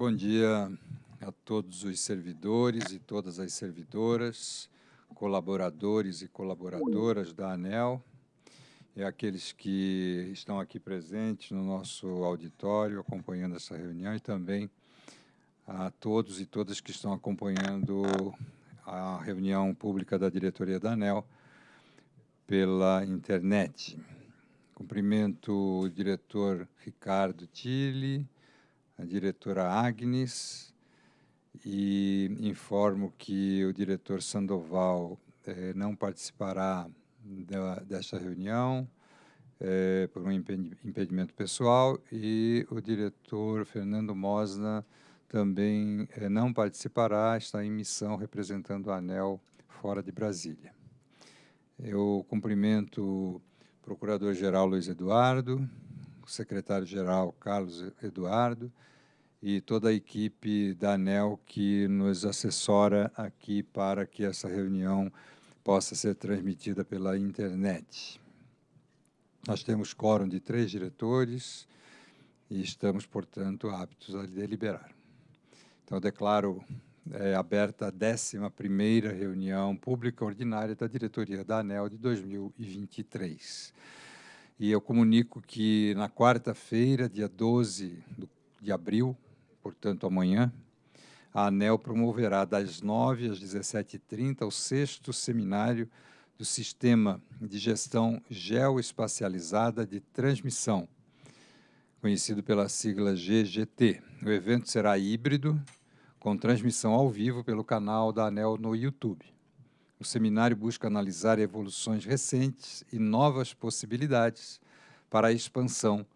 Bom dia a todos os servidores e todas as servidoras, colaboradores e colaboradoras da ANEL, e aqueles que estão aqui presentes no nosso auditório, acompanhando essa reunião, e também a todos e todas que estão acompanhando a reunião pública da diretoria da ANEL pela internet. Cumprimento o diretor Ricardo Tille, a diretora Agnes, e informo que o diretor Sandoval eh, não participará da, desta reunião eh, por um impedimento pessoal e o diretor Fernando Mosna também eh, não participará, está em missão representando a ANEL fora de Brasília. Eu cumprimento o Procurador-Geral Luiz Eduardo, o Secretário-Geral Carlos Eduardo, e toda a equipe da ANEL que nos assessora aqui para que essa reunião possa ser transmitida pela internet. Nós temos quórum de três diretores e estamos, portanto, aptos a deliberar. Então, declaro é, aberta a 11ª reunião pública ordinária da diretoria da ANEL de 2023. E eu comunico que na quarta-feira, dia 12 de abril, portanto amanhã, a ANEL promoverá das 9 às 17h30 o sexto seminário do Sistema de Gestão Geoespacializada de Transmissão, conhecido pela sigla GGT. O evento será híbrido, com transmissão ao vivo pelo canal da ANEL no YouTube. O seminário busca analisar evoluções recentes e novas possibilidades para a expansão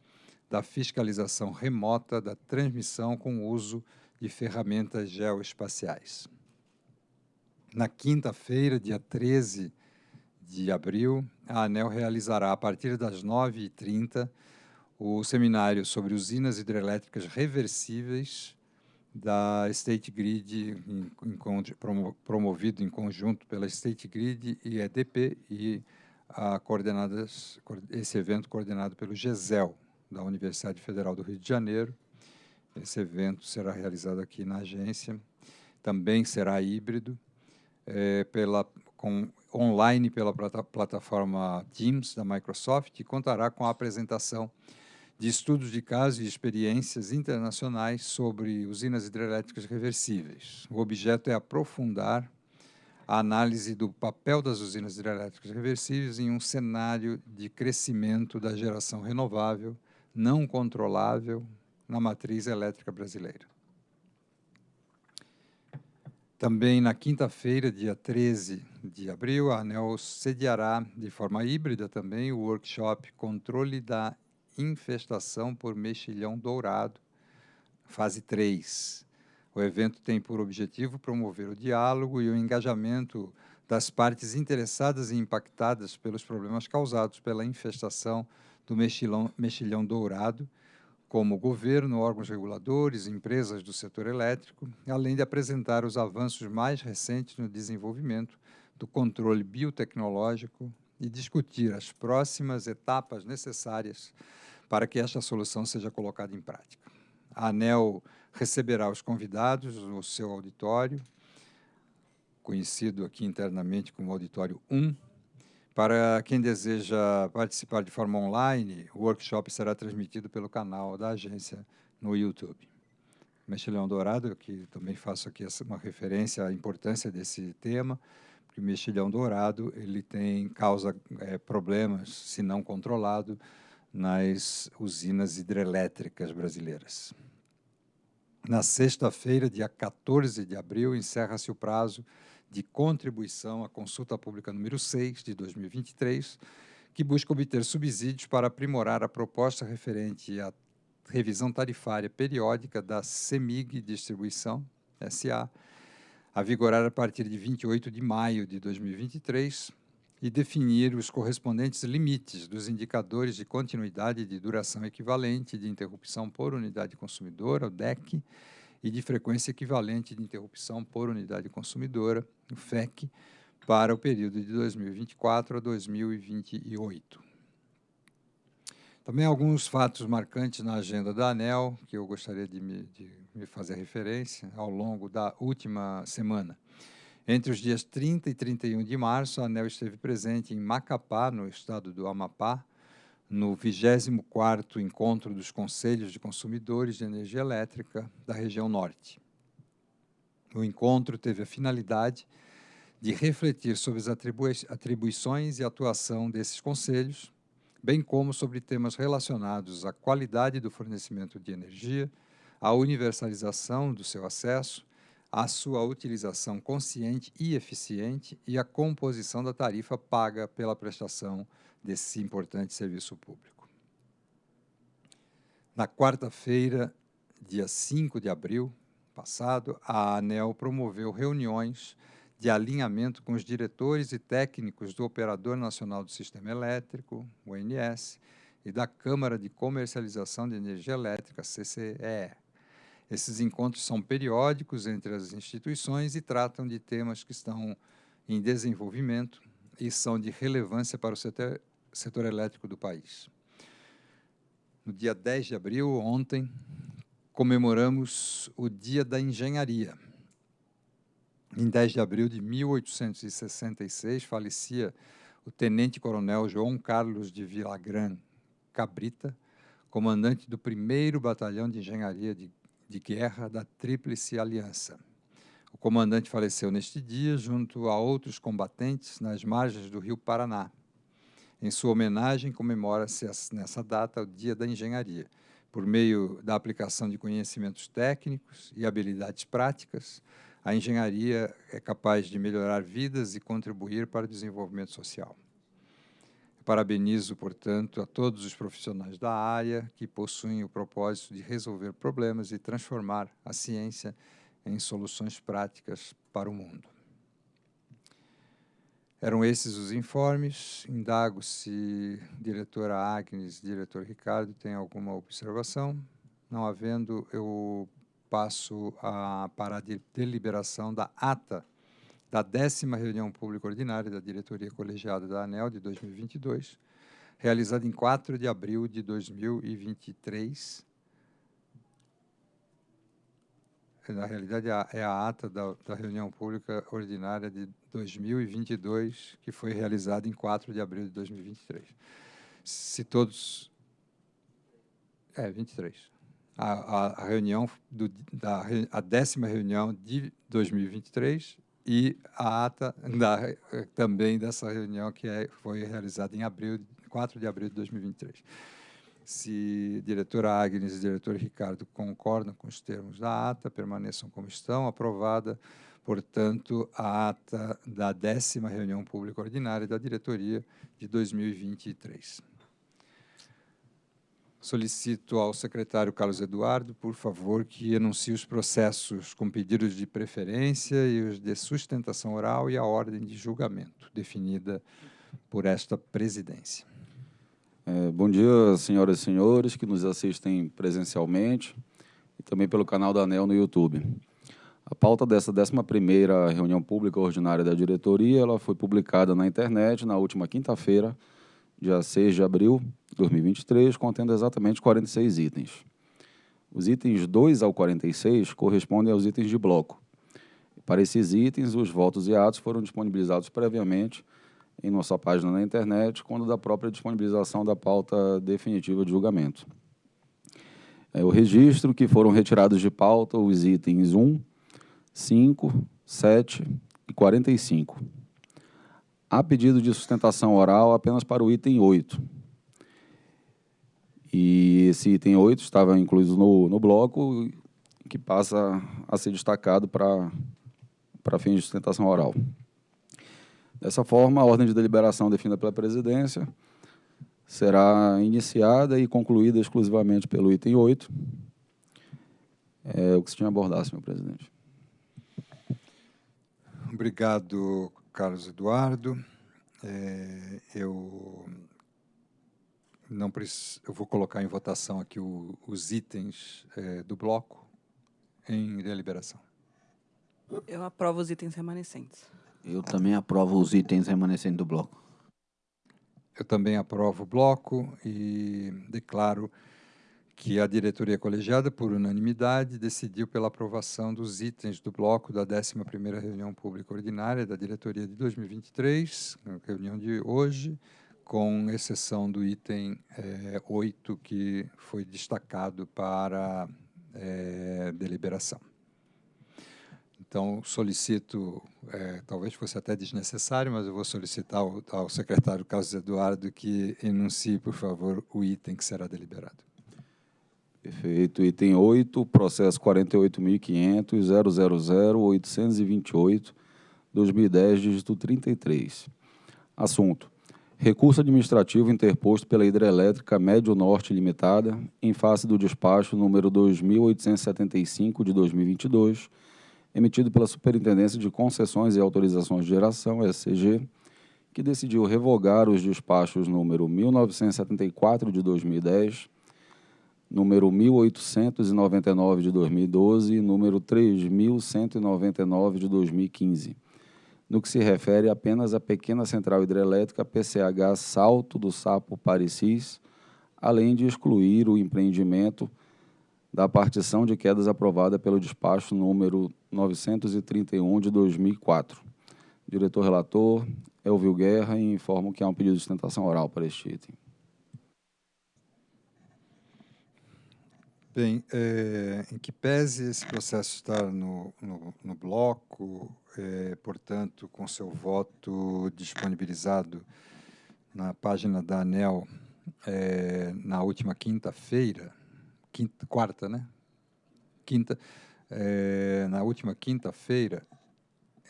da fiscalização remota da transmissão com uso de ferramentas geoespaciais. Na quinta-feira, dia 13 de abril, a ANEL realizará, a partir das 9h30, o seminário sobre usinas hidrelétricas reversíveis da State Grid, promovido em conjunto pela State Grid e EDP, e a esse evento coordenado pelo GESEL, da Universidade Federal do Rio de Janeiro. Esse evento será realizado aqui na agência. Também será híbrido, é, pela, com, online pela plataforma Teams da Microsoft e contará com a apresentação de estudos de casos e experiências internacionais sobre usinas hidrelétricas reversíveis. O objeto é aprofundar a análise do papel das usinas hidrelétricas reversíveis em um cenário de crescimento da geração renovável não controlável na matriz elétrica brasileira. Também na quinta-feira, dia 13 de abril, a ANEL sediará de forma híbrida também o workshop Controle da Infestação por Mexilhão Dourado, fase 3. O evento tem por objetivo promover o diálogo e o engajamento das partes interessadas e impactadas pelos problemas causados pela infestação do mexilhão, mexilhão dourado, como governo, órgãos reguladores, empresas do setor elétrico, além de apresentar os avanços mais recentes no desenvolvimento do controle biotecnológico e discutir as próximas etapas necessárias para que esta solução seja colocada em prática. A ANEL receberá os convidados no seu auditório, conhecido aqui internamente como Auditório 1, para quem deseja participar de forma online, o workshop será transmitido pelo canal da agência no YouTube. Mexilhão Dourado, que também faço aqui uma referência à importância desse tema, porque o mexilhão dourado ele tem causa é, problemas, se não controlado, nas usinas hidrelétricas brasileiras. Na sexta-feira, dia 14 de abril, encerra-se o prazo de contribuição à consulta pública número 6 de 2023, que busca obter subsídios para aprimorar a proposta referente à revisão tarifária periódica da CEMIG Distribuição SA, a vigorar a partir de 28 de maio de 2023 e definir os correspondentes limites dos indicadores de continuidade de duração equivalente de interrupção por unidade consumidora, o DEC, e de frequência equivalente de interrupção por unidade consumidora, o FEC, para o período de 2024 a 2028. Também alguns fatos marcantes na agenda da ANEL, que eu gostaria de me, de me fazer referência ao longo da última semana. Entre os dias 30 e 31 de março, a ANEL esteve presente em Macapá, no estado do Amapá, no 24º Encontro dos Conselhos de Consumidores de Energia Elétrica da região Norte. O encontro teve a finalidade de refletir sobre as atribui atribuições e atuação desses conselhos, bem como sobre temas relacionados à qualidade do fornecimento de energia, à universalização do seu acesso, à sua utilização consciente e eficiente e à composição da tarifa paga pela prestação desse importante serviço público. Na quarta-feira, dia 5 de abril passado, a ANEL promoveu reuniões de alinhamento com os diretores e técnicos do Operador Nacional do Sistema Elétrico, ONS, e da Câmara de Comercialização de Energia Elétrica, CCE. Esses encontros são periódicos entre as instituições e tratam de temas que estão em desenvolvimento e são de relevância para o setor, setor elétrico do país. No dia 10 de abril, ontem, comemoramos o Dia da Engenharia, em 10 de abril de 1866, falecia o tenente-coronel João Carlos de Vilagran Cabrita, comandante do 1 Batalhão de Engenharia de, de Guerra da Tríplice Aliança. O comandante faleceu neste dia, junto a outros combatentes, nas margens do rio Paraná. Em sua homenagem, comemora-se nessa data o Dia da Engenharia, por meio da aplicação de conhecimentos técnicos e habilidades práticas, a engenharia é capaz de melhorar vidas e contribuir para o desenvolvimento social. Parabenizo, portanto, a todos os profissionais da área que possuem o propósito de resolver problemas e transformar a ciência em soluções práticas para o mundo. Eram esses os informes. Indago se diretora Agnes, diretor Ricardo, tem alguma observação. Não havendo, eu passo a, para a deliberação da ata da décima reunião pública ordinária da diretoria colegiada da ANEL de 2022, realizada em 4 de abril de 2023. Na realidade, é a ata da, da reunião pública ordinária de 2022, que foi realizada em 4 de abril de 2023. Se todos... É, 23 a, a reunião do, da a décima reunião de 2023 e a ata da, também dessa reunião que é, foi realizada em abril, 4 de abril de 2023. Se diretora Agnes e diretor Ricardo concordam com os termos da ata, permaneçam como estão, aprovada, portanto, a ata da décima reunião pública ordinária da diretoria de 2023. Solicito ao secretário Carlos Eduardo, por favor, que anuncie os processos com pedidos de preferência e os de sustentação oral e a ordem de julgamento, definida por esta presidência. É, bom dia, senhoras e senhores que nos assistem presencialmente e também pelo canal da ANEL no YouTube. A pauta dessa 11ª reunião pública ordinária da diretoria ela foi publicada na internet na última quinta-feira, dia 6 de abril de 2023, contendo exatamente 46 itens. Os itens 2 ao 46 correspondem aos itens de bloco. Para esses itens, os votos e atos foram disponibilizados previamente em nossa página na internet, quando da própria disponibilização da pauta definitiva de julgamento. É o registro que foram retirados de pauta os itens 1, 5, 7 e 45. Há pedido de sustentação oral apenas para o item 8. E esse item 8 estava incluído no, no bloco, que passa a ser destacado para fins de sustentação oral. Dessa forma, a ordem de deliberação definida pela presidência será iniciada e concluída exclusivamente pelo item 8. É o que se tinha abordado, senhor presidente. Obrigado, Carlos Eduardo. É, eu não eu vou colocar em votação aqui o, os itens é, do bloco em deliberação. Eu aprovo os itens remanescentes. Eu também aprovo os itens remanescentes do bloco. eu também aprovo o bloco e declaro que a diretoria colegiada, por unanimidade, decidiu pela aprovação dos itens do bloco da 11ª reunião pública ordinária da diretoria de 2023, reunião de hoje, com exceção do item é, 8, que foi destacado para é, deliberação. Então, solicito, é, talvez fosse até desnecessário, mas eu vou solicitar ao, ao secretário Carlos Eduardo que enuncie, por favor, o item que será deliberado. Perfeito. Item 8, processo 48.500.000.828, 2010, dígito 33. Assunto. Recurso administrativo interposto pela Hidrelétrica Médio Norte Limitada, em face do despacho número 2875 de 2022, emitido pela Superintendência de Concessões e Autorizações de Geração, SCG, que decidiu revogar os despachos número 1974 de 2010, número 1899 de 2012 e número 3199 de 2015, no que se refere apenas à pequena central hidrelétrica PCH Salto do Sapo Parecis, além de excluir o empreendimento da partição de quedas aprovada pelo despacho número 931 de 2004. Diretor relator, Elvio Guerra, e informo que há um pedido de sustentação oral para este item. Bem, é, em que pese esse processo estar no, no, no bloco, é, portanto, com seu voto disponibilizado na página da ANEL é, na última quinta-feira, quinta, quarta, né? Quinta, é, na última quinta-feira,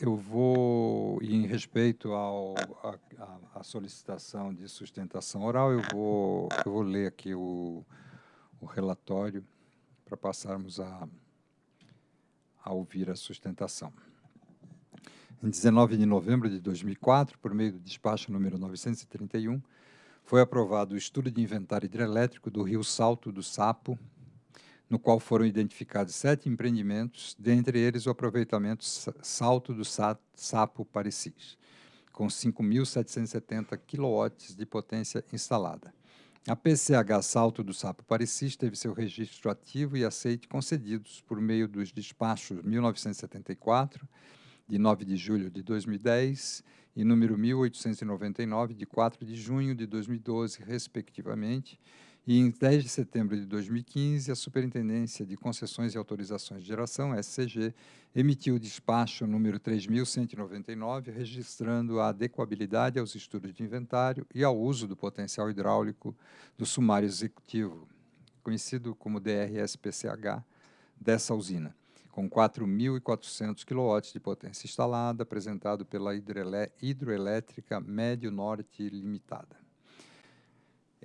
eu vou, em respeito ao, a, a, solicitação de sustentação oral, eu vou, eu vou ler aqui o, o relatório para passarmos a, a ouvir a sustentação. Em 19 de novembro de 2004, por meio do despacho número 931, foi aprovado o estudo de inventário hidrelétrico do rio Salto do Sapo, no qual foram identificados sete empreendimentos, dentre eles o aproveitamento Salto do Sapo Parecis, com 5.770 kW de potência instalada. A PCH Salto do Sapo Parecis teve seu registro ativo e aceite concedidos por meio dos despachos 1974, de 9 de julho de 2010, e número 1899, de 4 de junho de 2012, respectivamente, e em 10 de setembro de 2015, a Superintendência de Concessões e Autorizações de Geração, SCG, emitiu o despacho número 3.199, registrando a adequabilidade aos estudos de inventário e ao uso do potencial hidráulico do sumário executivo, conhecido como DRS-PCH, dessa usina, com 4.400 kW de potência instalada, apresentado pela Hidroelétrica Médio Norte Limitada.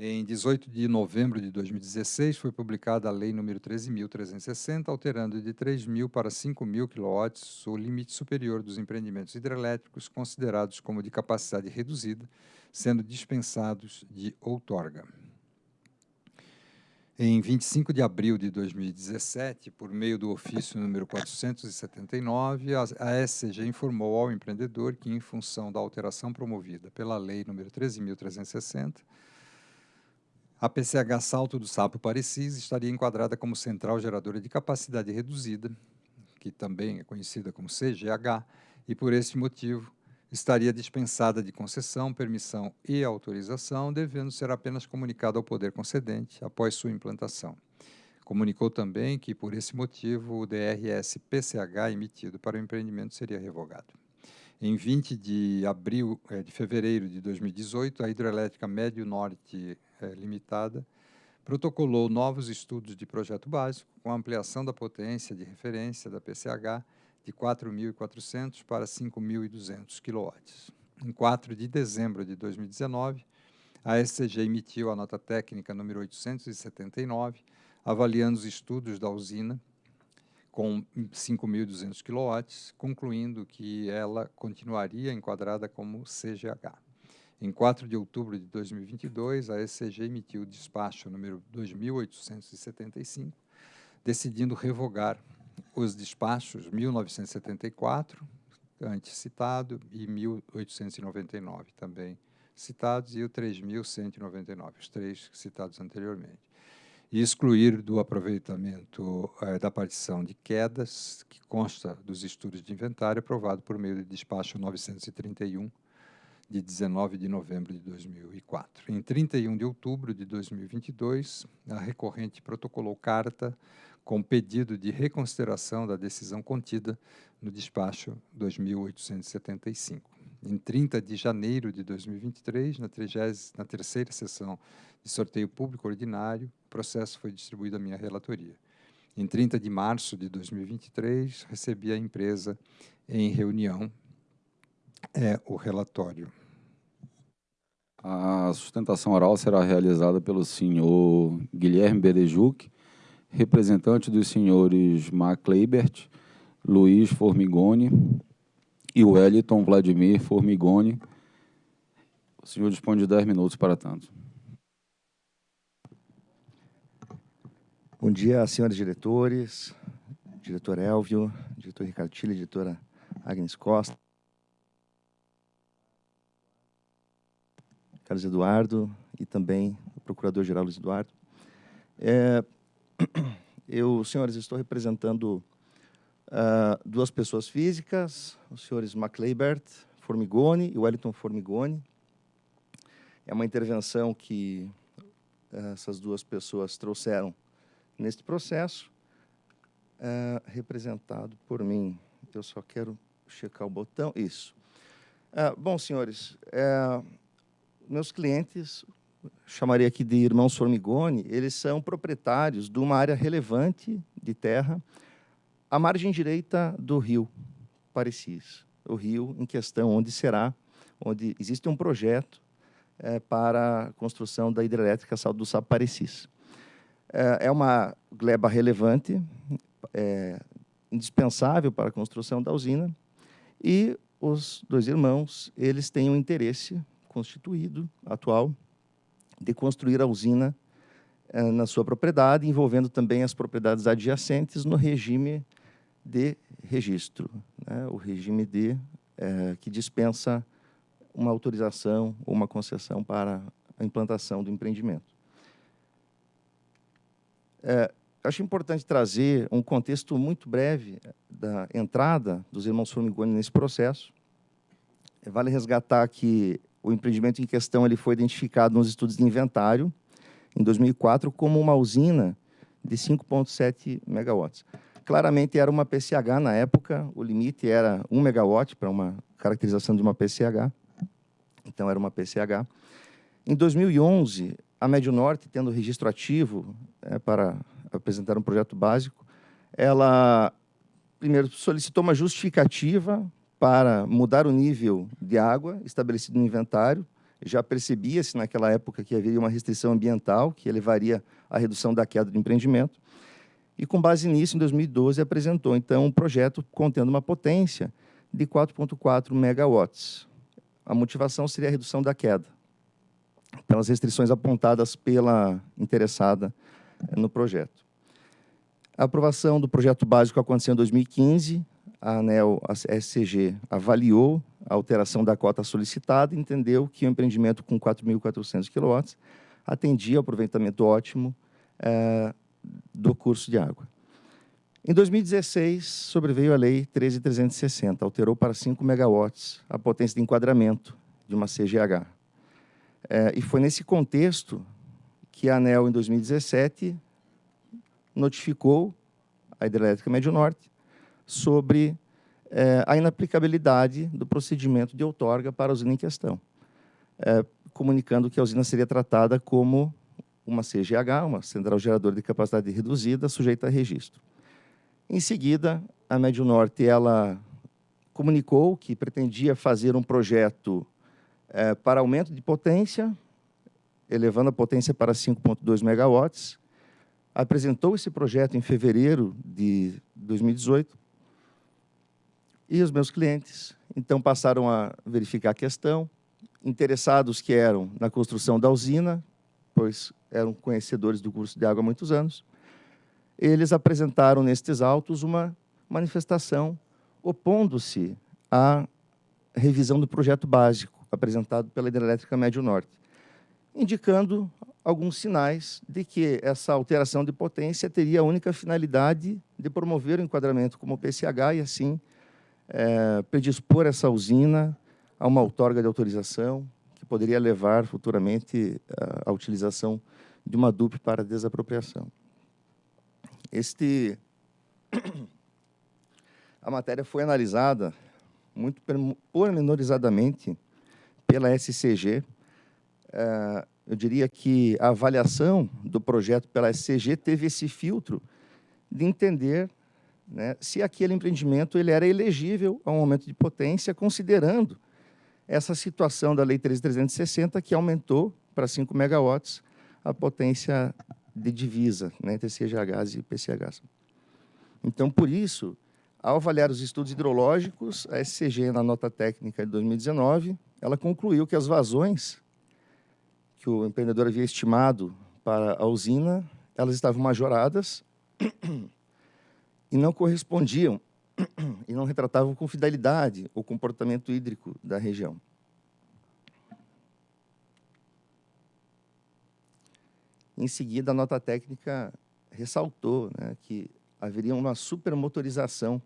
Em 18 de novembro de 2016, foi publicada a Lei nº 13.360, alterando de 3.000 para 5.000 kW o limite superior dos empreendimentos hidrelétricos considerados como de capacidade reduzida, sendo dispensados de outorga. Em 25 de abril de 2017, por meio do ofício número 479, a SCG informou ao empreendedor que, em função da alteração promovida pela Lei nº 13.360, a PCH Salto do Sapo Parecis estaria enquadrada como central geradora de capacidade reduzida, que também é conhecida como CGH, e por este motivo estaria dispensada de concessão, permissão e autorização, devendo ser apenas comunicada ao poder concedente após sua implantação. Comunicou também que, por esse motivo, o DRS-PCH emitido para o empreendimento seria revogado. Em 20 de abril, é, de fevereiro de 2018, a Hidrelétrica Médio Norte é, Limitada protocolou novos estudos de projeto básico com ampliação da potência de referência da PCH de 4.400 para 5.200 kW. Em 4 de dezembro de 2019, a SCG emitiu a nota técnica número 879, avaliando os estudos da usina com 5.200 kW, concluindo que ela continuaria enquadrada como CGH. Em 4 de outubro de 2022, a SCG emitiu o despacho número 2.875, decidindo revogar os despachos 1974, antes citado, e 1899, também citados e o 3.199, os três citados anteriormente. E excluir do aproveitamento eh, da partição de quedas, que consta dos estudos de inventário aprovado por meio de despacho 931, de 19 de novembro de 2004. Em 31 de outubro de 2022, a recorrente protocolou carta com pedido de reconsideração da decisão contida no despacho 2875. Em 30 de janeiro de 2023, na, 30, na terceira sessão de sorteio público ordinário, o processo foi distribuído à minha relatoria. Em 30 de março de 2023, recebi a empresa em reunião é, o relatório. A sustentação oral será realizada pelo senhor Guilherme Berejuc, representante dos senhores Mark Leibert, Luiz Formigoni e Wellington Vladimir Formigoni. O senhor dispõe de 10 minutos para tanto. Bom dia, senhores diretores, diretor Elvio, diretor Ricardo Tille, diretora Agnes Costa, Carlos Eduardo e também o procurador-geral Luiz Eduardo. É, eu, senhores, estou representando uh, duas pessoas físicas, os senhores MacLeibert Formigoni e Wellington Formigoni. É uma intervenção que uh, essas duas pessoas trouxeram neste processo, uh, representado por mim. Eu só quero checar o botão. Isso. bom, senhores, meus clientes, chamaria aqui de irmãos Formigoni, eles são proprietários de uma área relevante de terra à margem direita do rio Parecis, o rio em questão onde será, onde existe um projeto é, para a construção da hidrelétrica do Sapo Parecis. É, é uma gleba relevante, é, indispensável para a construção da usina, e os dois irmãos, eles têm um interesse constituído, atual, de construir a usina eh, na sua propriedade, envolvendo também as propriedades adjacentes no regime de registro, né? o regime de eh, que dispensa uma autorização ou uma concessão para a implantação do empreendimento. É, acho importante trazer um contexto muito breve da entrada dos irmãos Formigoni nesse processo. Vale resgatar que o empreendimento em questão ele foi identificado nos estudos de inventário, em 2004, como uma usina de 5,7 megawatts. Claramente era uma PCH na época, o limite era 1 megawatt para uma caracterização de uma PCH, então era uma PCH. Em 2011, a Médio Norte, tendo registro ativo é, para apresentar um projeto básico, ela primeiro solicitou uma justificativa para mudar o nível de água estabelecido no inventário. Já percebia-se naquela época que havia uma restrição ambiental que levaria à redução da queda do empreendimento. E, com base nisso, em 2012, apresentou, então, um projeto contendo uma potência de 4,4 megawatts. A motivação seria a redução da queda, pelas restrições apontadas pela interessada no projeto. A aprovação do projeto básico aconteceu em 2015, a ANEL, a SCG, avaliou a alteração da cota solicitada e entendeu que o empreendimento com 4.400 kW atendia ao aproveitamento ótimo é, do curso de água. Em 2016, sobreveio a Lei 13.360, alterou para 5 megawatts a potência de enquadramento de uma CGH. É, e foi nesse contexto que a ANEL, em 2017, notificou a Hidrelétrica Médio Norte sobre é, a inaplicabilidade do procedimento de outorga para a usina em questão, é, comunicando que a usina seria tratada como uma CGH, uma Central Geradora de Capacidade Reduzida, sujeita a registro. Em seguida, a Médio Norte ela comunicou que pretendia fazer um projeto é, para aumento de potência, elevando a potência para 5,2 megawatts, apresentou esse projeto em fevereiro de 2018, e os meus clientes, então, passaram a verificar a questão, interessados que eram na construção da usina, pois eram conhecedores do curso de água há muitos anos, eles apresentaram nestes autos uma manifestação opondo-se à revisão do projeto básico, apresentado pela Hidrelétrica Médio Norte, indicando alguns sinais de que essa alteração de potência teria a única finalidade de promover o enquadramento como PCH e, assim, é, predispor essa usina a uma outorga de autorização que poderia levar futuramente à utilização de uma DUP para desapropriação. Este, a matéria foi analisada muito pormenorizadamente pela SCG. É, eu diria que a avaliação do projeto pela SCG teve esse filtro de entender né, se aquele empreendimento ele era elegível ao aumento de potência, considerando essa situação da Lei 13.360, que aumentou para 5 megawatts a potência de divisa né, entre CGHs e PCHs. Então, por isso, ao avaliar os estudos hidrológicos, a SCG, na nota técnica de 2019, ela concluiu que as vazões que o empreendedor havia estimado para a usina, elas estavam majoradas e não correspondiam e não retratavam com fidelidade o comportamento hídrico da região. Em seguida, a nota técnica ressaltou né, que haveria uma supermotorização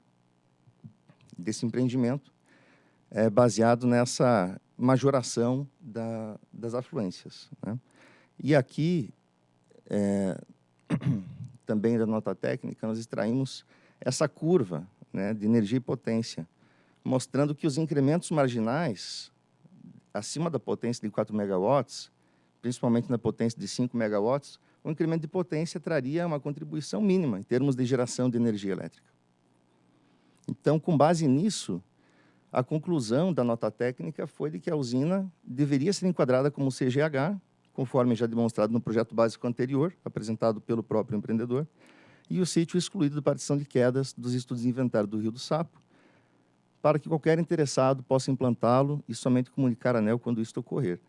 desse empreendimento, é, baseado nessa majoração da, das afluências. Né? E aqui, é, também da nota técnica, nós extraímos essa curva né, de energia e potência, mostrando que os incrementos marginais, acima da potência de 4 megawatts, principalmente na potência de 5 megawatts, o incremento de potência traria uma contribuição mínima em termos de geração de energia elétrica. Então, com base nisso, a conclusão da nota técnica foi de que a usina deveria ser enquadrada como CGH, conforme já demonstrado no projeto básico anterior, apresentado pelo próprio empreendedor, e o sítio excluído da partição de quedas dos estudos de inventário do Rio do Sapo, para que qualquer interessado possa implantá-lo e somente comunicar a ANEL quando isso ocorrer.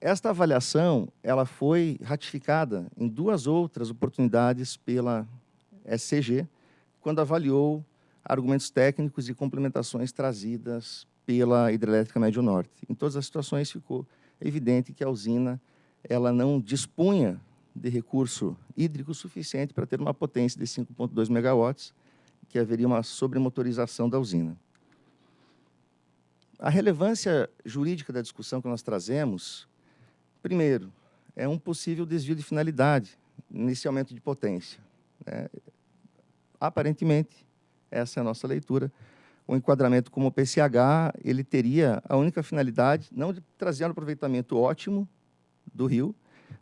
Esta avaliação ela foi ratificada em duas outras oportunidades pela SCG, quando avaliou argumentos técnicos e complementações trazidas pela Hidrelétrica Médio Norte. Em todas as situações ficou evidente que a usina ela não dispunha de recurso hídrico suficiente para ter uma potência de 5,2 megawatts, que haveria uma sobremotorização da usina. A relevância jurídica da discussão que nós trazemos Primeiro, é um possível desvio de finalidade nesse aumento de potência. Né? Aparentemente, essa é a nossa leitura, o enquadramento como PCH, ele teria a única finalidade, não de trazer um aproveitamento ótimo do rio,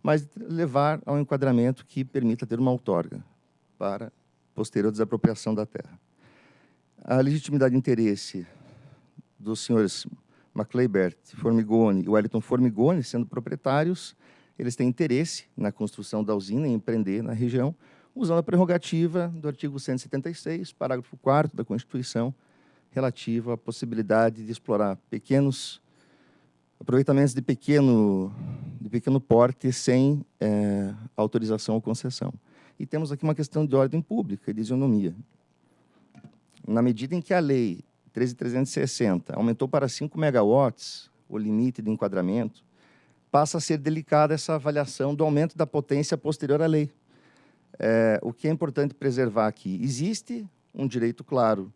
mas levar ao enquadramento que permita ter uma outorga para posterior desapropriação da terra. A legitimidade de interesse dos senhores Macleibert Formigoni e Wellington Formigoni, sendo proprietários, eles têm interesse na construção da usina e empreender na região, usando a prerrogativa do artigo 176, parágrafo 4 da Constituição, relativo à possibilidade de explorar pequenos aproveitamentos de pequeno, de pequeno porte sem é, autorização ou concessão. E temos aqui uma questão de ordem pública e de isonomia. Na medida em que a lei 13.360 aumentou para 5 megawatts o limite de enquadramento, passa a ser delicada essa avaliação do aumento da potência posterior à lei. É, o que é importante preservar aqui? Existe um direito claro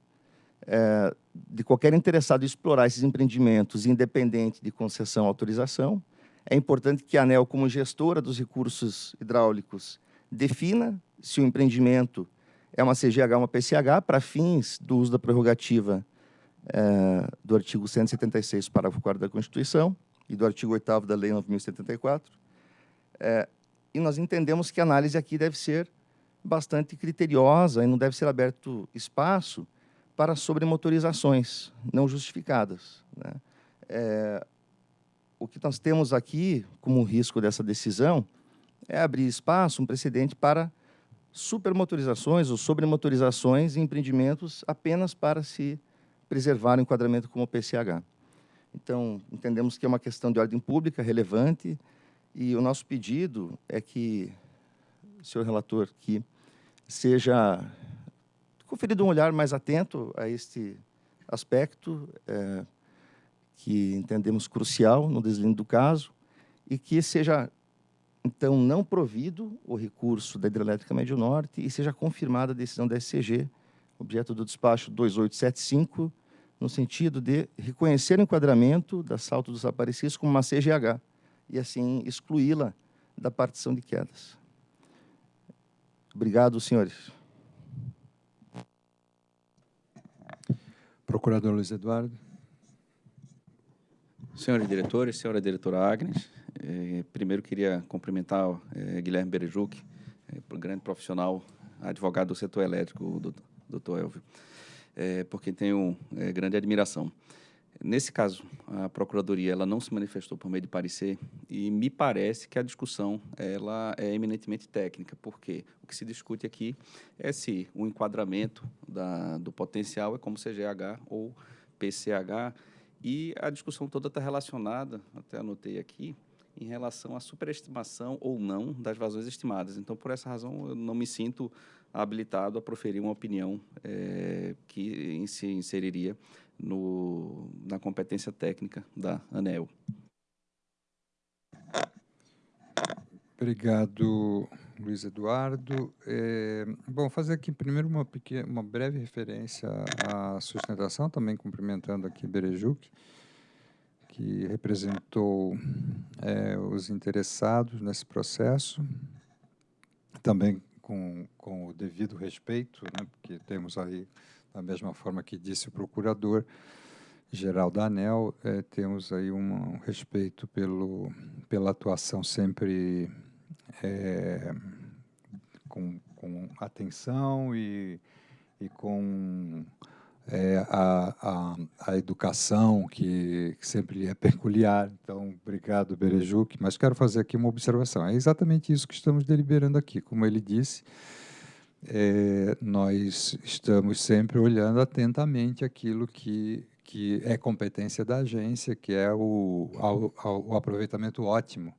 é, de qualquer interessado explorar esses empreendimentos, independente de concessão ou autorização. É importante que a ANEL, como gestora dos recursos hidráulicos, defina se o empreendimento é uma CGH ou uma PCH para fins do uso da prerrogativa é, do artigo 176, parágrafo 4 da Constituição e do artigo 8 da Lei 9.074. É, e nós entendemos que a análise aqui deve ser bastante criteriosa e não deve ser aberto espaço para sobremotorizações não justificadas. Né? É, o que nós temos aqui como risco dessa decisão é abrir espaço, um precedente para supermotorizações ou sobremotorizações em empreendimentos apenas para se preservar o enquadramento como PCH. Então, entendemos que é uma questão de ordem pública relevante e o nosso pedido é que, senhor relator, que seja conferido um olhar mais atento a este aspecto, é, que entendemos crucial no deslinde do caso, e que seja, então, não provido o recurso da Hidrelétrica Médio Norte e seja confirmada a decisão da SCG, objeto do despacho 2875, no sentido de reconhecer o enquadramento da Salto dos Aparecidos como uma CGH e, assim, excluí-la da partição de quedas. Obrigado, senhores. Procurador Luiz Eduardo. Senhores diretores, senhora diretora Agnes, eh, primeiro queria cumprimentar eh, Guilherme Berejuc, eh, grande profissional, advogado do setor elétrico, doutor Elvio, eh, porque tenho eh, grande admiração. Nesse caso, a Procuradoria ela não se manifestou por meio de parecer e me parece que a discussão ela é eminentemente técnica, porque o que se discute aqui é se o enquadramento da, do potencial é como CGH ou PCH, e a discussão toda está relacionada, até anotei aqui, em relação à superestimação ou não das vazões estimadas. Então, por essa razão, eu não me sinto habilitado a proferir uma opinião é, que se inseriria no, na competência técnica da ANEL. Obrigado, Luiz Eduardo. É, bom, fazer aqui primeiro uma, pequena, uma breve referência à sustentação, também cumprimentando aqui Berejuc, que representou é, os interessados nesse processo, também com, com o devido respeito, né, porque temos aí, da mesma forma que disse o procurador, geral da ANEL, é, temos aí um, um respeito pelo, pela atuação sempre é, com, com atenção e, e com é, a, a, a, educação que, que, sempre é peculiar. Então, obrigado, Berejuc. Mas quero fazer aqui uma observação. É exatamente isso que estamos deliberando aqui. Como ele disse, é, nós estamos sempre olhando atentamente aquilo que, que é competência da agência, que é o, o, o aproveitamento ótimo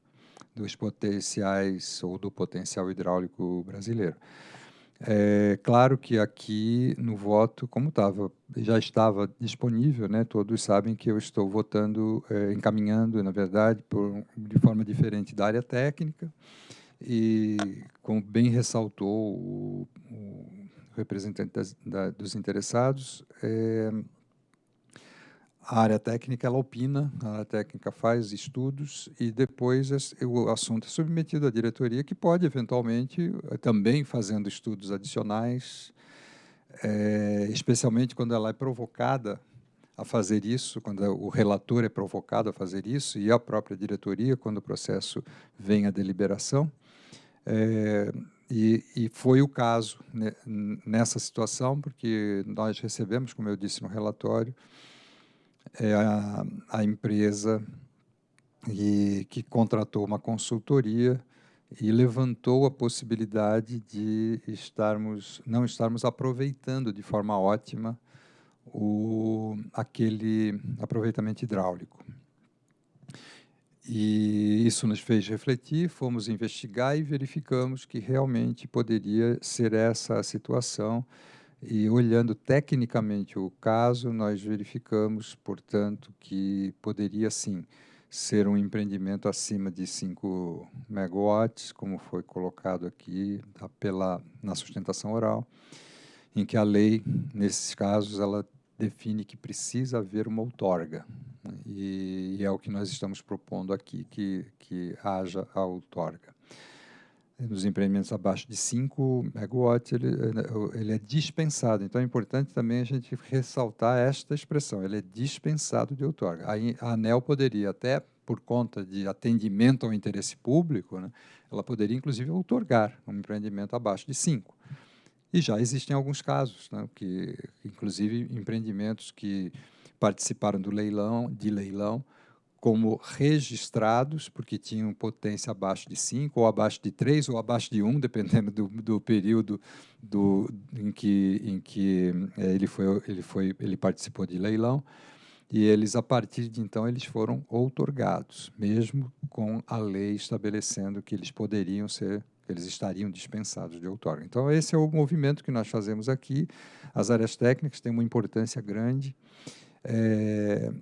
dos potenciais ou do potencial hidráulico brasileiro. É claro que aqui no voto, como estava, já estava disponível, né? Todos sabem que eu estou votando, é, encaminhando, na verdade, por, de forma diferente da área técnica e, como bem ressaltou o, o representante das, da, dos interessados, é, a área técnica ela opina, a área técnica faz estudos e depois o assunto é submetido à diretoria, que pode eventualmente eh, também fazendo estudos adicionais, é, especialmente quando ela é provocada a fazer isso, quando o relator é provocado a fazer isso e a própria diretoria quando o processo vem à deliberação. É, e, e, foi o caso né, nessa situação, porque nós recebemos, como eu disse no relatório, é a, a empresa e, que contratou uma consultoria e levantou a possibilidade de estarmos, não estarmos aproveitando de forma ótima o, aquele aproveitamento hidráulico. E isso nos fez refletir, fomos investigar e verificamos que realmente poderia ser essa a situação e olhando tecnicamente o caso, nós verificamos, portanto, que poderia sim ser um empreendimento acima de 5 megawatts, como foi colocado aqui tá, pela, na sustentação oral, em que a lei, nesses casos, ela define que precisa haver uma outorga. Né, e, e é o que nós estamos propondo aqui, que, que haja a outorga nos empreendimentos abaixo de 5 megawatts, ele, ele é dispensado. Então, é importante também a gente ressaltar esta expressão, ele é dispensado de outorga. A, ANEL poderia, até por conta de atendimento ao interesse público, né, ela poderia, inclusive, outorgar um empreendimento abaixo de 5. E já existem alguns casos, né, que, inclusive, empreendimentos que participaram do leilão, de leilão, como registrados, porque tinham potência abaixo de 5, ou abaixo de 3, ou abaixo de 1, dependendo do, do período do, em que, em que é, ele, foi, ele, foi, ele participou de leilão. E eles, a partir de então, eles foram outorgados, mesmo com a lei estabelecendo que eles poderiam ser, eles estariam dispensados de outorga. Então, esse é o movimento que nós fazemos aqui. As áreas técnicas têm uma importância grande. É,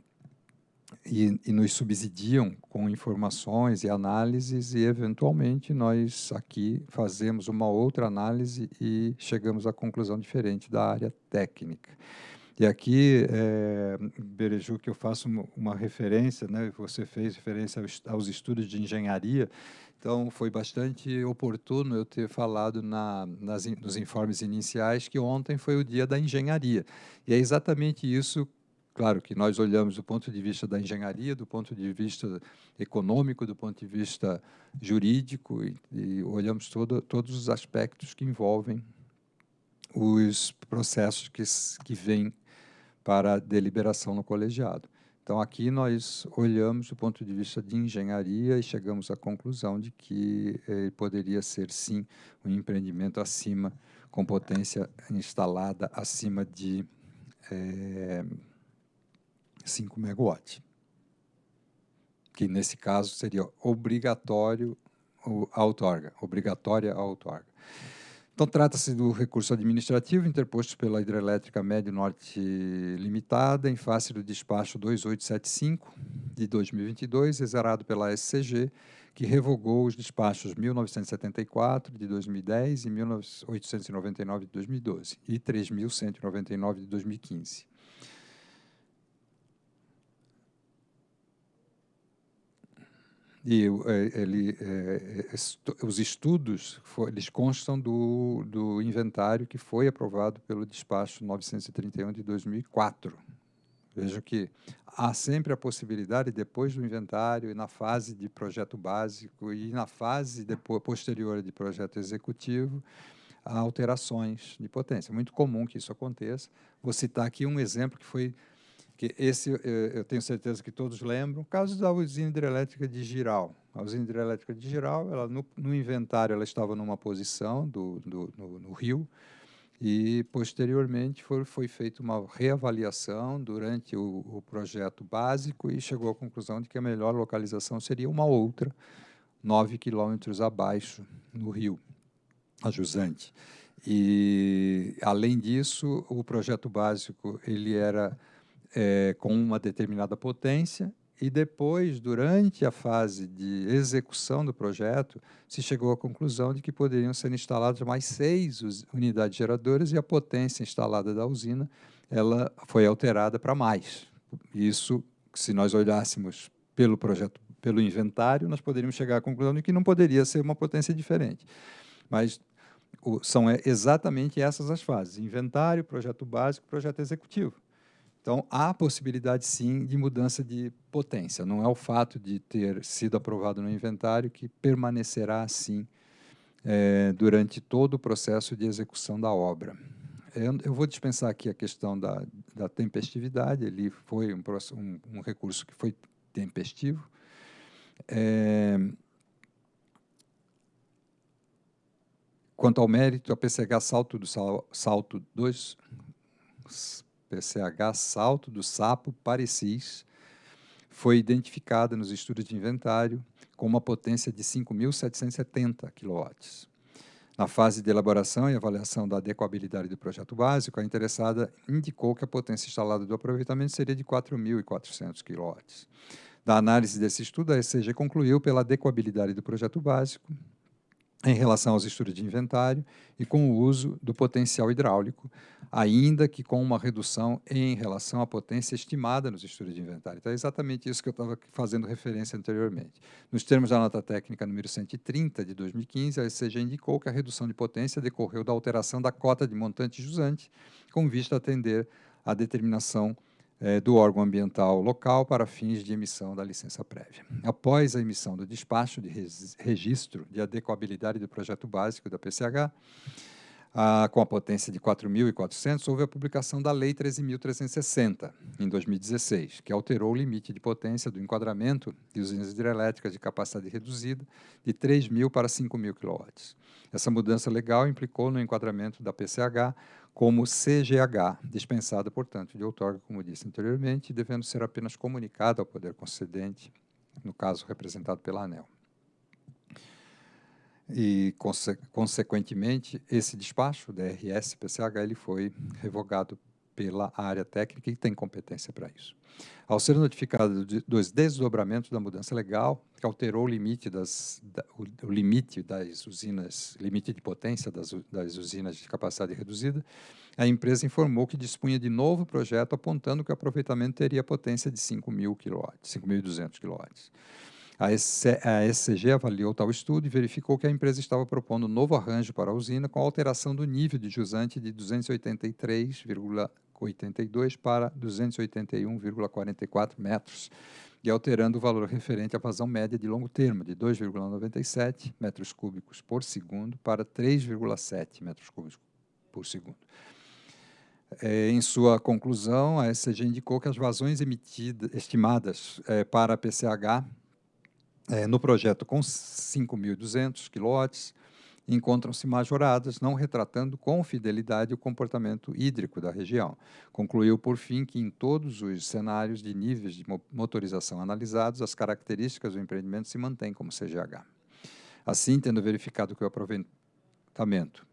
e, e, nos subsidiam com informações e análises, e eventualmente nós aqui fazemos uma outra análise e chegamos à conclusão diferente da área técnica. E aqui, é, Bereju, que eu faço uma, referência, né, você fez referência aos, estudos de engenharia, então foi bastante oportuno eu ter falado na, nas, nos informes iniciais que ontem foi o dia da engenharia. E é exatamente isso Claro que nós olhamos do ponto de vista da engenharia, do ponto de vista econômico, do ponto de vista jurídico, e, e olhamos todo, todos os aspectos que envolvem os processos que, que vêm para a deliberação no colegiado. Então, aqui nós olhamos do ponto de vista de engenharia e chegamos à conclusão de que eh, poderia ser, sim, um empreendimento acima, com potência instalada acima de eh, 5 megawatts, que nesse caso seria obrigatório a outorga, obrigatória a outorga. Então, trata-se do recurso administrativo interposto pela Hidrelétrica Médio Norte Limitada em face do despacho 2875 de 2022, exerado pela SCG, que revogou os despachos 1974 de 2010 e 1899 de 2012 e 3199 de 2015. E é, ele, é, é os estudos eles constam do, do inventário que foi aprovado pelo despacho 931 de 2004. Veja que há sempre a possibilidade, depois do inventário e na fase de projeto básico e na fase depois, posterior de projeto executivo, há alterações de potência. É muito comum que isso aconteça. Vou citar aqui um exemplo que foi que esse eu tenho certeza que todos lembram, caso da usina hidrelétrica de Giral. A usina hidrelétrica de Giral, ela, no, no inventário, ela estava numa posição do, do no, no, rio, e posteriormente foi, foi feita uma reavaliação durante o, o, projeto básico e chegou à conclusão de que a melhor localização seria uma outra, nove quilômetros abaixo, no rio, a Jusante. E, além disso, o projeto básico ele era é, com uma determinada potência e depois, durante a fase de execução do projeto, se chegou à conclusão de que poderiam ser instaladas mais seis unidades geradoras e a potência instalada da usina ela foi alterada para mais. Isso, se nós olhássemos pelo projeto, pelo inventário, nós poderíamos chegar à conclusão de que não poderia ser uma potência diferente. Mas o, são é, exatamente essas as fases, inventário, projeto básico, projeto executivo. Então, há possibilidade, sim, de mudança de potência. Não é o fato de ter sido aprovado no inventário que permanecerá assim é, durante todo o processo de execução da obra. Eu, eu, vou dispensar aqui a questão da, da tempestividade, ele foi um, um, um, recurso que foi tempestivo. É, quanto ao mérito, a PCH salto do salto 2 PCH Salto do Sapo Parecis, foi identificada nos estudos de inventário com uma potência de 5.770 kW. Na fase de elaboração e avaliação da adequabilidade do projeto básico, a interessada indicou que a potência instalada do aproveitamento seria de 4.400 kW. Da análise desse estudo, a ECG concluiu pela adequabilidade do projeto básico em relação aos estudos de inventário e com o uso do potencial hidráulico, ainda que com uma redução em relação à potência estimada nos estudos de inventário. Então, é exatamente isso que eu estava fazendo referência anteriormente. Nos termos da nota técnica número 130 de 2015, a ECG indicou que a redução de potência decorreu da alteração da cota de montante jusante, com vista a atender à determinação é, do órgão ambiental local para fins de emissão da licença prévia. Após a emissão do despacho de registro de adequabilidade do projeto básico da PCH, com a potência de 4.400, houve a publicação da Lei 13.360, em 2016, que alterou o limite de potência do enquadramento de usinas hidrelétricas de capacidade reduzida de 3.000 para 5.000 kW. Essa mudança legal implicou no enquadramento da PCH como CGH, dispensada, portanto, de outorga, como disse anteriormente, devendo ser apenas comunicada ao poder concedente, no caso representado pela ANEL. E, conse consequentemente, esse despacho, DRS-PCH, ele foi revogado pela área técnica e tem competência para isso. Ao ser notificado de, dos desdobramentos da mudança legal, que alterou o limite das da, o, o, limite das usinas, limite de potência das, das usinas de capacidade reduzida, a empresa informou que dispunha de novo projeto apontando que o aproveitamento teria potência de 5.000 kW, 5.200 kW. A SCG avaliou tal estudo e verificou que a empresa estava propondo um novo arranjo para a usina com alteração do nível de jusante de 283,82 para 281,44 metros e alterando o valor referente à vazão média de longo termo de 2,97 metros cúbicos por segundo para 3,7 metros cúbicos por segundo. É, em sua conclusão, a SCG indicou que as vazões emitidas, estimadas é, para a PCH é, no projeto com 5.200 kW, encontram-se majoradas, não retratando com fidelidade o comportamento hídrico da região. Concluiu, por fim, que em todos os cenários de níveis de motorização analisados, as características do empreendimento se mantêm como CGH. Assim, tendo verificado que o aproveitamento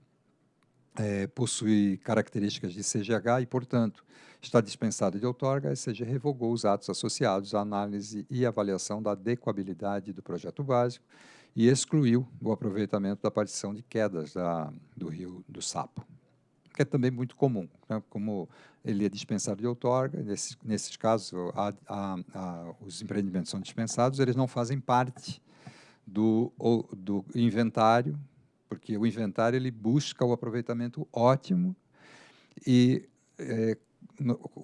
é, possui características de CGH e, portanto, está dispensado de outorga, a SCG revogou os atos associados à análise e avaliação da adequabilidade do projeto básico e excluiu o aproveitamento da partição de quedas da, do rio do Sapo, que é também muito comum. Né? Como ele é dispensado de outorga, nesse, nesses casos a, a, a, os empreendimentos são dispensados, eles não fazem parte do, do inventário porque o inventário ele busca o aproveitamento ótimo e é,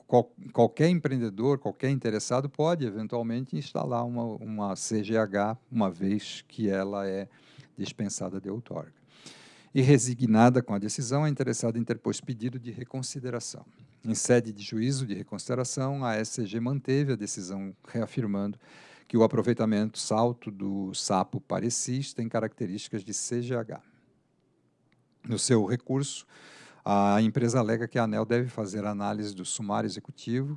qual, qualquer empreendedor, qualquer interessado pode eventualmente instalar uma, uma CGH uma vez que ela é dispensada de outorga. E resignada com a decisão, a interessada interpôs pedido de reconsideração. Em sede de juízo de reconsideração, a SCG manteve a decisão reafirmando que o aproveitamento salto do sapo parecis tem características de CGH. No seu recurso, a empresa alega que a ANEL deve fazer análise do sumário executivo,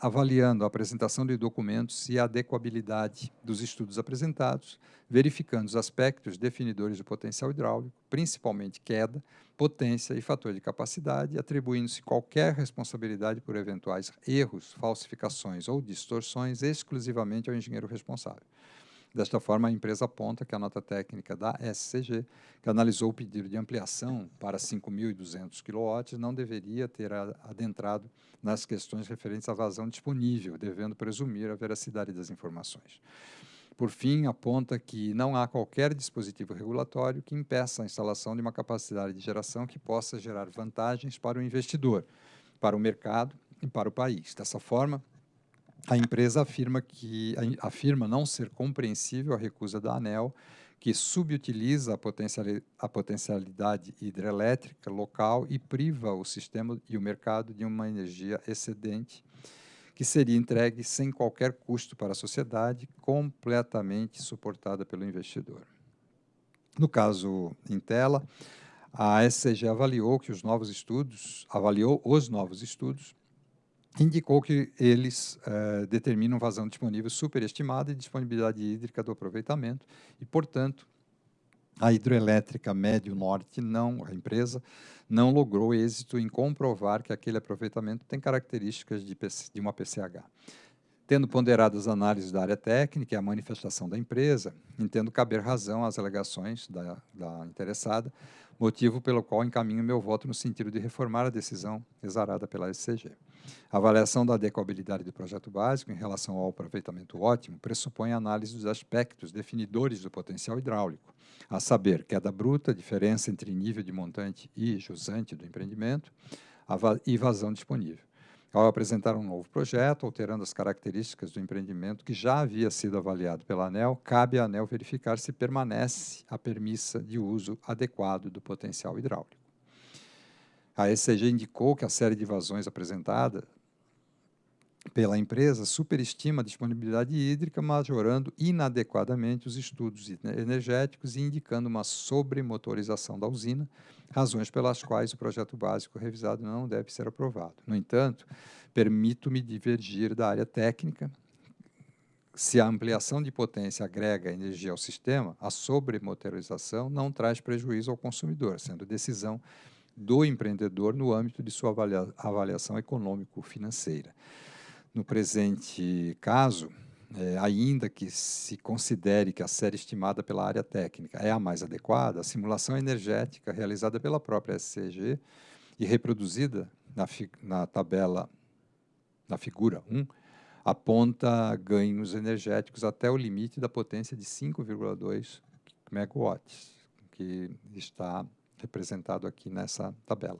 avaliando a apresentação de documentos e a adequabilidade dos estudos apresentados, verificando os aspectos definidores do potencial hidráulico, principalmente queda, potência e fator de capacidade, atribuindo-se qualquer responsabilidade por eventuais erros, falsificações ou distorções exclusivamente ao engenheiro responsável. Desta forma, a empresa aponta que a nota técnica da SCG, que analisou o pedido de ampliação para 5.200 kW, não deveria ter adentrado nas questões referentes à vazão disponível, devendo presumir a veracidade das informações. Por fim, aponta que não há qualquer dispositivo regulatório que impeça a instalação de uma capacidade de geração que possa gerar vantagens para o investidor, para o mercado e para o país. Dessa forma, a empresa afirma que afirma não ser compreensível a recusa da ANEL, que subutiliza a, potencialidade, hidrelétrica local e priva o sistema e o mercado de uma energia excedente que seria entregue sem qualquer custo para a sociedade, completamente suportada pelo investidor. No caso em tela, a SCG avaliou que os novos estudos, avaliou os novos estudos indicou que eles eh, determinam vazão disponível superestimada e disponibilidade hídrica do aproveitamento e, portanto, a hidroelétrica Médio Norte, não, a empresa, não logrou êxito em comprovar que aquele aproveitamento tem características de, de uma PCH. Tendo ponderado as análises da área técnica e a manifestação da empresa, entendo caber razão às alegações da, da interessada, motivo pelo qual encaminho meu voto no sentido de reformar a decisão exarada pela SCG. A avaliação da adequabilidade do projeto básico em relação ao aproveitamento ótimo pressupõe análise dos aspectos definidores do potencial hidráulico, a saber, queda bruta, diferença entre nível de montante e jusante do empreendimento e vazão disponível. Ao apresentar um novo projeto, alterando as características do empreendimento que já havia sido avaliado pela ANEL, cabe à ANEL verificar se permanece a permissa de uso adequado do potencial hidráulico. A ECG indicou que a série de vazões apresentada pela empresa superestima a disponibilidade hídrica, majorando inadequadamente os estudos energéticos e indicando uma sobremotorização da usina, razões pelas quais o projeto básico revisado não deve ser aprovado. No entanto, permito-me divergir da área técnica. Se a ampliação de potência agrega energia ao sistema, a sobremotorização não traz prejuízo ao consumidor, sendo decisão do empreendedor no âmbito de sua avalia, avaliação econômico-financeira. No presente caso, é, ainda que se considere que a série estimada pela área técnica é a mais adequada, a simulação energética realizada pela própria SCG e reproduzida na, na tabela, na figura 1, aponta ganhos energéticos até o limite da potência de 5,2 megawatts, que está representado aqui nessa tabela.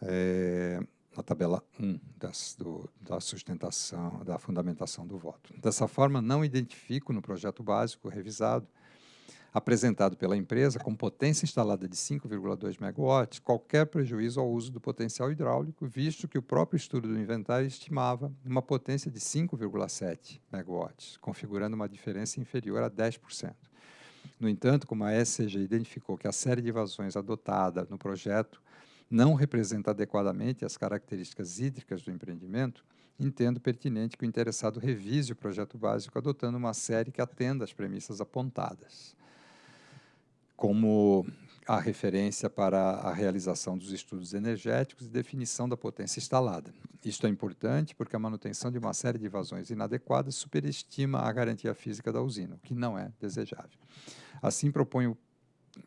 É, na tabela 1 das, do, da sustentação, da fundamentação do voto. Dessa forma, não identifico no projeto básico revisado apresentado pela empresa com potência instalada de 5,2 megawatts, qualquer prejuízo ao uso do potencial hidráulico, visto que o próprio estudo do inventário estimava uma potência de 5,7 megawatts, configurando uma diferença inferior a 10%. No entanto, como a SCG identificou que a série de vazões adotada no projeto não representa adequadamente as características hídricas do empreendimento, entendo pertinente que o interessado revise o projeto básico adotando uma série que atenda às premissas apontadas como a referência para a realização dos estudos energéticos e definição da potência instalada. Isto é importante porque a manutenção de uma série de vazões inadequadas superestima a garantia física da usina, o que não é desejável. Assim, proponho,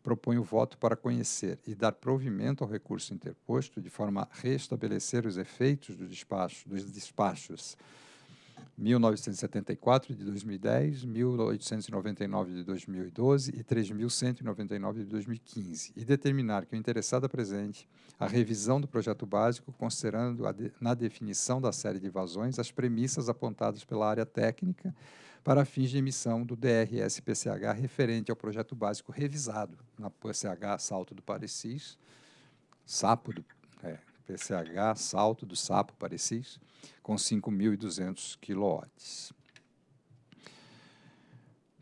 proponho o voto para conhecer e dar provimento ao recurso interposto, de forma a restabelecer os efeitos do despacho, dos despachos. 1974 de 2010, 1899 de 2012 e 3199 de 2015, e determinar que o interessado apresente a revisão do projeto básico, considerando de, na definição da série de vazões as premissas apontadas pela área técnica para fins de emissão do DRS-PCH referente ao projeto básico revisado na PCH Salto do Parecis, SAPO do é, PCH Salto do Sapo Parecis, com 5.200 kW.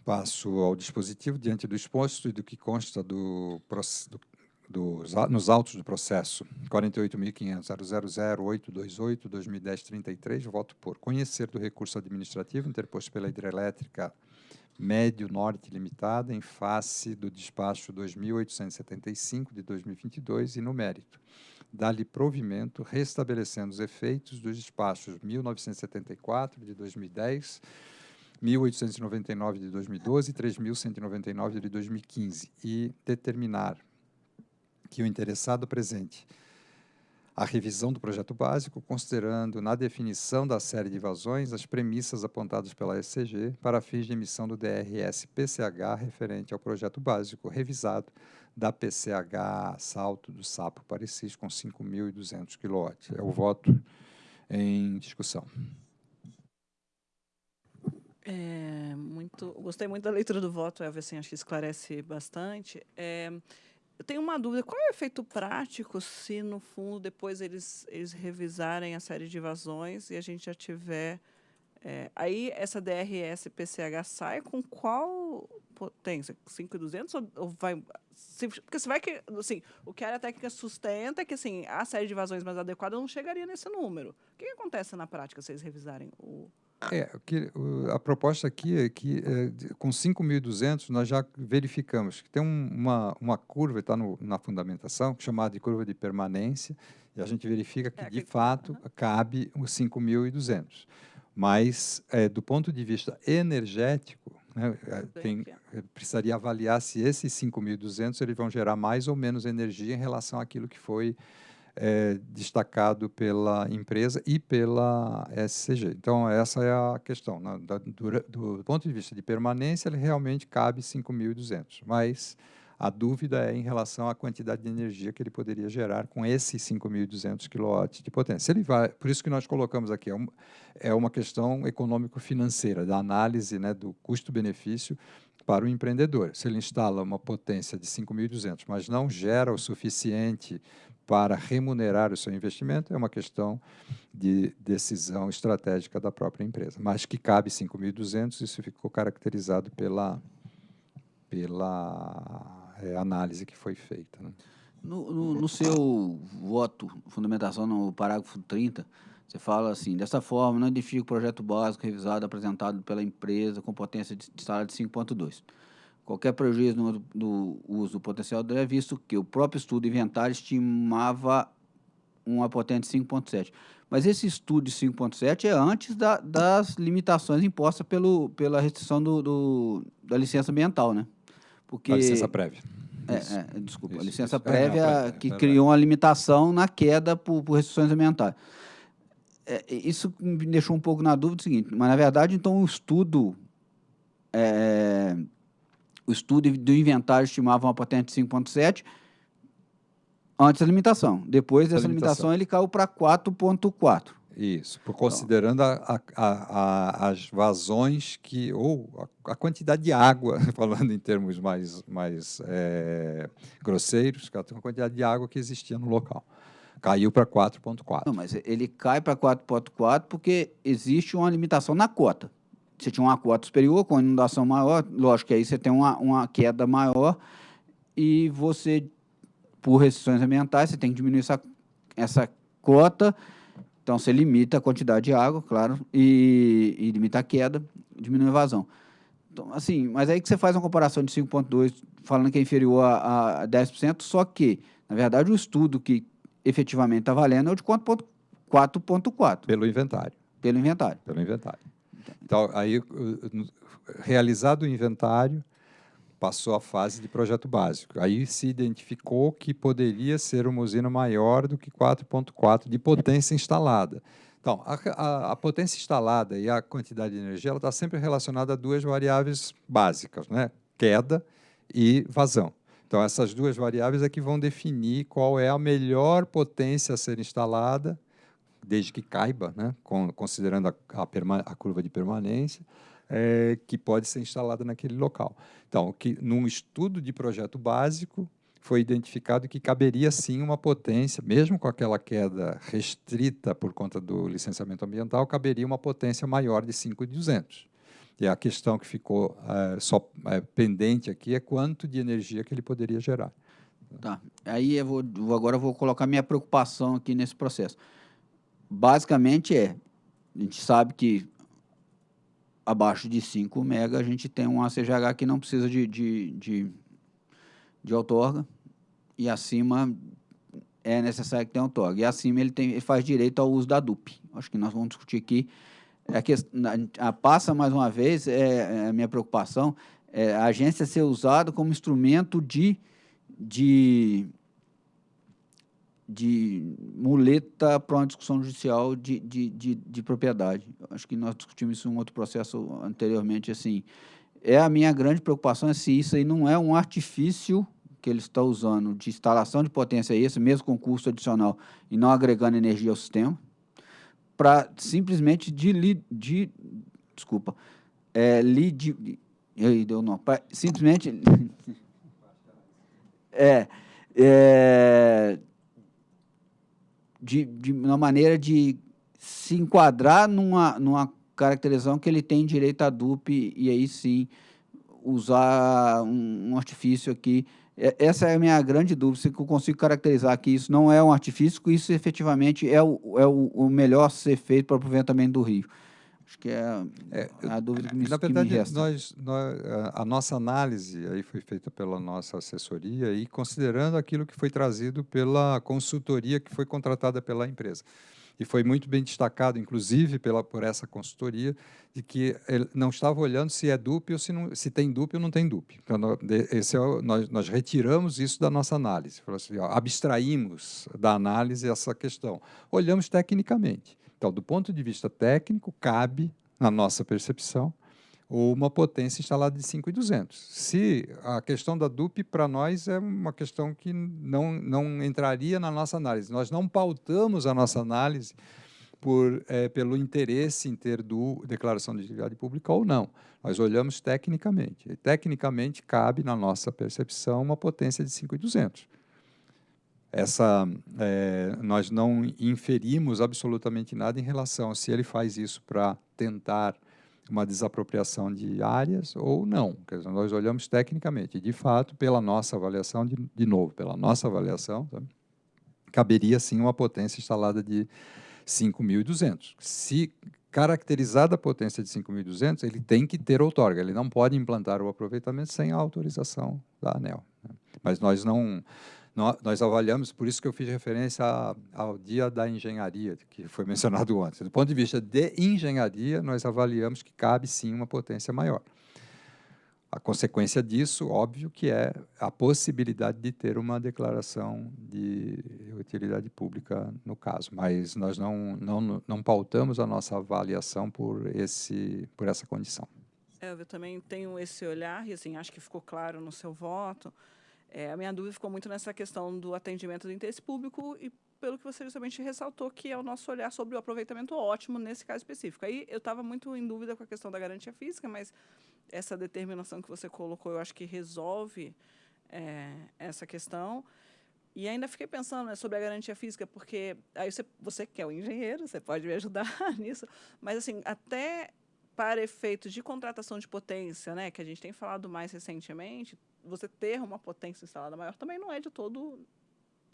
Passo ao dispositivo diante do exposto e do que consta do, do, do, nos autos do processo 48.500.000.828.2010.33, voto por conhecer do recurso administrativo interposto pela hidrelétrica Médio Norte Limitada em face do despacho 2875 de 2022 e no mérito. Dá-lhe provimento, restabelecendo os efeitos dos despachos 1974 de 2010, 1899 de 2012 e 3199 de 2015 e determinar que o interessado apresente a revisão do projeto básico, considerando na definição da série de vazões as premissas apontadas pela SCG para fins de emissão do DRS-PCH referente ao projeto básico revisado da PCH Salto do Sapo Parecis com 5.200 kW. É o voto em discussão. É, muito, gostei muito da leitura do voto, Elvis, assim, acho que esclarece bastante. É, eu tenho uma dúvida, qual é o efeito prático se, no fundo, depois eles, eles revisarem a série de vazões e a gente já tiver... É, aí, essa DRS-PCH sai com qual potência? 5,200 ou, ou vai... Se, porque você vai que, assim, o que a área técnica sustenta é que, assim, a série de vazões mais adequada não chegaria nesse número. O que, que acontece na prática se eles revisarem o... É, que, a proposta aqui é que é, com 5.200 nós já verificamos que tem um, uma, uma curva, está na fundamentação, chamada de curva de permanência, e a gente verifica que, é, de fato, uhum. cabe os 5.200. Mas, é, do ponto de vista energético, né, é, tem, é, precisaria avaliar se esses 5.200 eles vão gerar mais ou menos energia em relação àquilo que foi é, destacado pela empresa e pela SCG. Então, essa é a questão. Né? do, do, ponto de vista de permanência, ele realmente cabe 5.200, mas a dúvida é em relação à quantidade de energia que ele poderia gerar com esses 5.200 kW de potência. Ele vai, por isso que nós colocamos aqui, é, um, é uma questão econômico-financeira, da análise né, do custo-benefício para o empreendedor. Se ele instala uma potência de 5.200, mas não gera o suficiente para remunerar o seu investimento é uma questão de decisão estratégica da própria empresa. Mas que cabe 5.200, isso ficou caracterizado pela, pela é, análise que foi feita. Né? No, no, no, seu voto, fundamentação no parágrafo 30, você fala assim, dessa forma, não identifica o projeto básico revisado apresentado pela empresa com potência de instalada de 5.2 qualquer prejuízo no, no uso do potencial é visto que o próprio estudo inventário estimava uma potência de 5,7. Mas esse estudo de 5,7 é antes da, das limitações impostas pelo, pela restrição do, do, da licença ambiental, né? Porque, a licença prévia. É, é, desculpa, isso, a licença isso. prévia é, que é, criou uma limitação na queda por, por restrições ambientais. É, isso me deixou um pouco na dúvida do seguinte, mas na verdade, então, o estudo, é, o estudo do inventário estimava uma potência de 5,7 antes da limitação. Depois dessa limitação. limitação, ele caiu para 4,4. Isso, por considerando a, a, a, as vazões que, ou a, quantidade de água, falando em termos mais, mais é, grosseiros, a quantidade de água que existia no local. Caiu para 4,4. Não, mas ele cai para 4,4 porque existe uma limitação na cota. Você tinha uma cota superior, com inundação maior, lógico que aí você tem uma, uma queda maior e você, por restrições ambientais, você tem que diminuir essa, essa cota então, você limita a quantidade de água, claro, e, e limita a queda, diminui a vazão. Então, assim, mas aí que você faz uma comparação de 5,2, falando que é inferior a, a 10%, só que, na verdade, o estudo que efetivamente está valendo é o de 4,4. Pelo inventário. Pelo inventário. Pelo inventário. Então, aí, realizado o inventário, passou a fase de projeto básico. Aí se identificou que poderia ser uma usina maior do que 4.4 de potência instalada. Então, a, a, a, potência instalada e a quantidade de energia está sempre relacionada a duas variáveis básicas, né? queda e vazão. Então, essas duas variáveis é que vão definir qual é a melhor potência a ser instalada, desde que caiba, né? considerando a, a curva de permanência, é, que pode ser instalada naquele local. Então, que num estudo de projeto básico foi identificado que caberia sim uma potência, mesmo com aquela queda restrita por conta do licenciamento ambiental, caberia uma potência maior de 5.200. E a questão que ficou é, só é, pendente aqui é quanto de energia que ele poderia gerar. Tá. Aí eu vou, agora eu vou colocar minha preocupação aqui nesse processo. Basicamente é, a gente sabe que abaixo de 5 mega, a gente tem um ACGH que não precisa de, de, de, de outorga, e acima é necessário que tenha outorga. E acima ele, tem, ele faz direito ao uso da DUP. Acho que nós vamos discutir aqui. É que, a, a, passa, mais uma vez, é, é a minha preocupação, é a agência ser usada como instrumento de, de de muleta para uma discussão judicial de, de, de, de, propriedade. Acho que nós discutimos isso em um outro processo anteriormente. Assim, é a minha grande preocupação é se isso aí não é um artifício que ele está usando de instalação de potência esse, mesmo com custo adicional, e não agregando energia ao sistema, para simplesmente de, de desculpa, é, li, de, aí deu não, pra, simplesmente é, é de, de uma maneira de se enquadrar numa, numa caracterização que ele tem direito a dupe e aí sim usar um, um artifício aqui. Essa é a minha grande dúvida, se eu consigo caracterizar que isso não é um artifício, que isso efetivamente é o, é o, o melhor ser feito para o aproveitamento do rio. Acho que é, é a dúvida que me, Na verdade, me resta. Nós, nós, a nossa análise aí foi feita pela nossa assessoria e considerando aquilo que foi trazido pela consultoria que foi contratada pela empresa. E foi muito bem destacado, inclusive pela, por essa consultoria, de que ele não estava olhando se é dupe ou se, não, se tem dupe ou não tem dupe. Então, esse é o, nós, nós retiramos isso da nossa análise, assim, ó, abstraímos da análise essa questão. Olhamos tecnicamente. Então, do ponto de vista técnico, cabe, na nossa percepção, uma potência instalada de 5,200. Se a questão da DUP, para nós, é uma questão que não, não entraria na nossa análise. Nós não pautamos a nossa análise por, é, pelo interesse em ter do, declaração de utilidade pública ou não. Nós olhamos tecnicamente. E, tecnicamente, cabe, na nossa percepção, uma potência de 5,200 essa é, nós não inferimos absolutamente nada em relação a se ele faz isso para tentar uma desapropriação de áreas ou não. Quer dizer, nós olhamos tecnicamente, de fato, pela nossa avaliação, de, de novo, pela nossa avaliação, tá? caberia sim uma potência instalada de 5.200. Se caracterizada a potência de 5.200, ele tem que ter outorga, ele não pode implantar o aproveitamento sem a autorização da ANEL. Né? Mas nós não, nós avaliamos, por isso que eu fiz referência ao dia da engenharia, que foi mencionado ontem. Do ponto de vista de engenharia, nós avaliamos que cabe sim uma potência maior. A consequência disso, óbvio, que é a possibilidade de ter uma declaração de utilidade pública no caso, mas nós não, não, não pautamos a nossa avaliação por, esse, por essa condição. É, eu também tenho esse olhar, e assim, acho que ficou claro no seu voto. É, a minha dúvida ficou muito nessa questão do atendimento do interesse público e pelo que você justamente ressaltou, que é o nosso olhar sobre o aproveitamento ótimo nesse caso específico. Aí eu estava muito em dúvida com a questão da garantia física, mas essa determinação que você colocou, eu acho que resolve é, essa questão. E ainda fiquei pensando né, sobre a garantia física, porque aí você, você que é o engenheiro, você pode me ajudar nisso, mas assim, até para efeitos de contratação de potência, né, que a gente tem falado mais recentemente, você ter uma potência instalada maior também não é de todo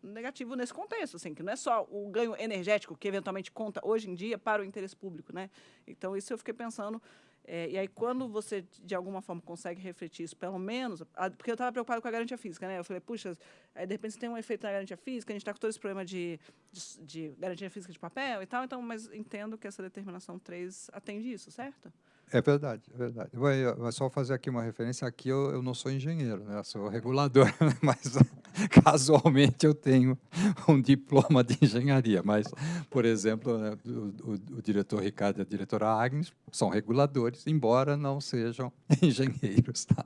negativo nesse contexto, assim, que não é só o ganho energético que eventualmente conta hoje em dia para o interesse público, né? Então isso eu fiquei pensando é, e aí, quando você, de alguma forma, consegue refletir isso, pelo menos... A, porque eu estava preocupado com a garantia física, né? Eu falei, puxa, aí, de repente, você tem um efeito na garantia física, a gente está com todo esse problema de, de, de, garantia física de papel e tal, então, mas entendo que essa determinação 3 atende isso, certo? É verdade, é verdade. Vou, só fazer aqui uma referência. Aqui eu, eu não sou engenheiro, né? eu sou regulador, mas casualmente eu tenho um diploma de engenharia. Mas, por exemplo, né, o, o, o, diretor Ricardo e a diretora Agnes são reguladores, embora não sejam engenheiros. Tá?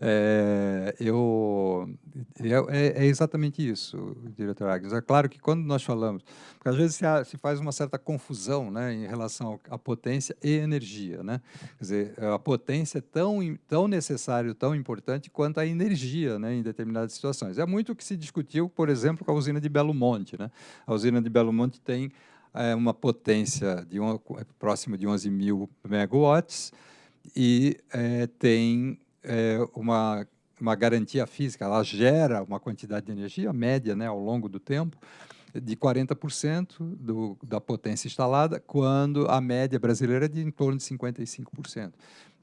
É, eu, é, é, exatamente isso, diretor Agnes. É claro que quando nós falamos, porque às vezes se, se faz uma certa confusão né, em relação à potência e energia, né? Quer dizer, a potência é tão, tão necessário, tão importante quanto a energia né, em determinadas situações. É muito o que se discutiu, por exemplo, com a usina de Belo Monte. Né? A usina de Belo Monte tem é, uma potência de um, é próximo de 11 mil megawatts e é, tem é, uma, uma garantia física, ela gera uma quantidade de energia média né, ao longo do tempo, de 40% do, da potência instalada, quando a média brasileira é de em torno de 55%.